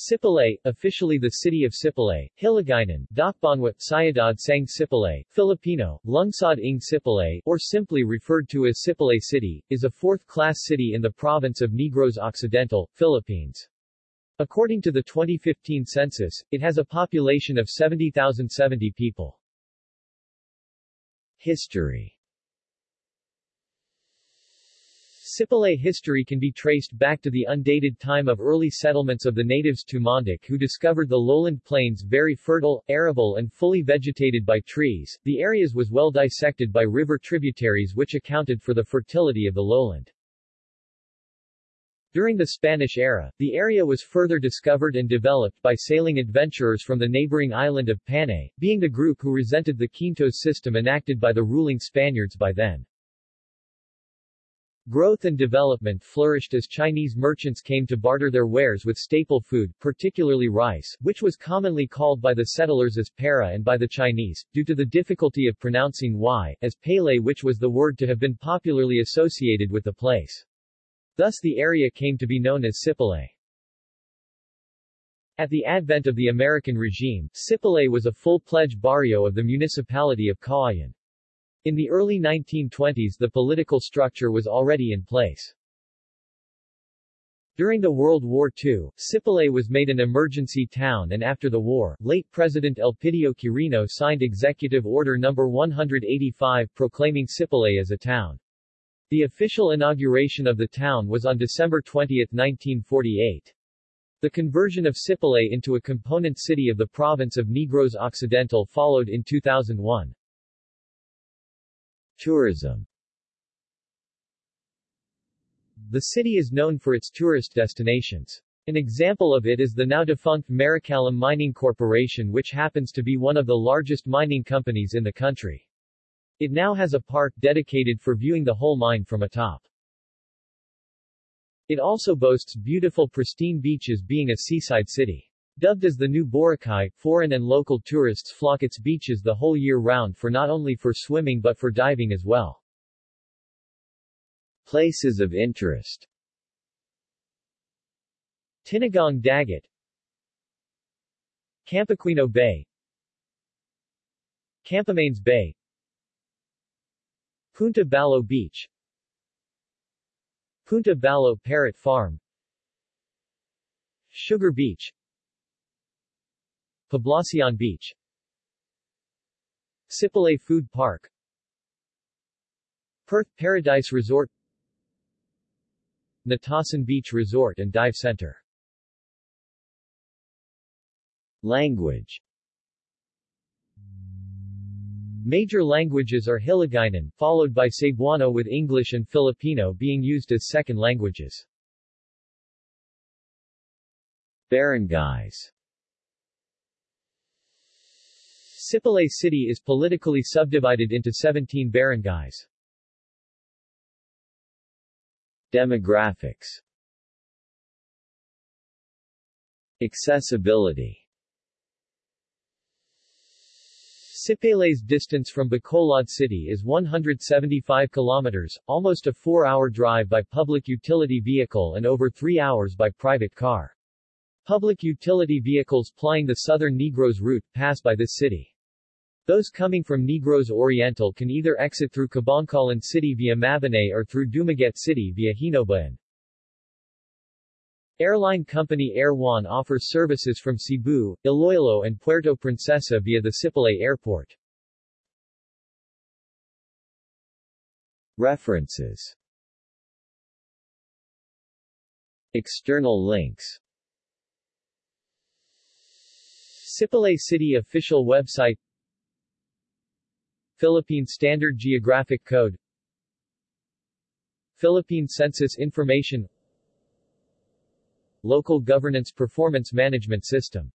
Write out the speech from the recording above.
Sipalay, officially the city of Sipalay, Hiligaynon, Dakbanwa, Sayadad Sang Sipalay, Filipino, Lungsod ng Sipalay, or simply referred to as Sipalay City, is a fourth-class city in the province of Negros Occidental, Philippines. According to the 2015 census, it has a population of 70,070 people. History Sipalay history can be traced back to the undated time of early settlements of the natives Tumandok who discovered the lowland plains very fertile, arable and fully vegetated by trees. The areas was well dissected by river tributaries which accounted for the fertility of the lowland. During the Spanish era, the area was further discovered and developed by sailing adventurers from the neighboring island of Panay, being the group who resented the Quintos system enacted by the ruling Spaniards by then. Growth and development flourished as Chinese merchants came to barter their wares with staple food, particularly rice, which was commonly called by the settlers as para and by the Chinese, due to the difficulty of pronouncing y, as pele which was the word to have been popularly associated with the place. Thus the area came to be known as Sipalay. At the advent of the American regime, Sipalay was a full-pledged barrio of the municipality of Cauayan. In the early 1920s the political structure was already in place. During the World War II, Sipalay was made an emergency town and after the war, late President Elpidio Quirino signed Executive Order No. 185 proclaiming Sipalay as a town. The official inauguration of the town was on December 20, 1948. The conversion of Sipalay into a component city of the province of Negros Occidental followed in 2001. Tourism The city is known for its tourist destinations. An example of it is the now defunct Maricalum Mining Corporation which happens to be one of the largest mining companies in the country. It now has a park dedicated for viewing the whole mine from atop. It also boasts beautiful pristine beaches being a seaside city. Dubbed as the new Boracay, foreign and local tourists flock its beaches the whole year round for not only for swimming but for diving as well. Places of interest. Tinagong Dagat Campequino Bay. Campomanes Bay. Punta Ballo Beach. Punta Ballo Parrot Farm. Sugar Beach Poblacion Beach. Sipalay Food Park. Perth Paradise Resort. Natasan Beach Resort and Dive Center. Language. Major languages are Hiligaynon, followed by Cebuano with English and Filipino being used as second languages. Barangays Sipalay City is politically subdivided into 17 barangays. Demographics Accessibility Sipalay's distance from Bacolod City is 175 kilometers, almost a four-hour drive by public utility vehicle and over three hours by private car. Public utility vehicles plying the southern Negros route pass by this city. Those coming from Negros Oriental can either exit through Kabankalan City via Mabinay or through Dumaguete City via Hinoba-an. Airline company Air Juan offers services from Cebu, Iloilo and Puerto Princesa via the Sipalay Airport. References External links Sipalay City official website Philippine Standard Geographic Code Philippine Census Information Local Governance Performance Management System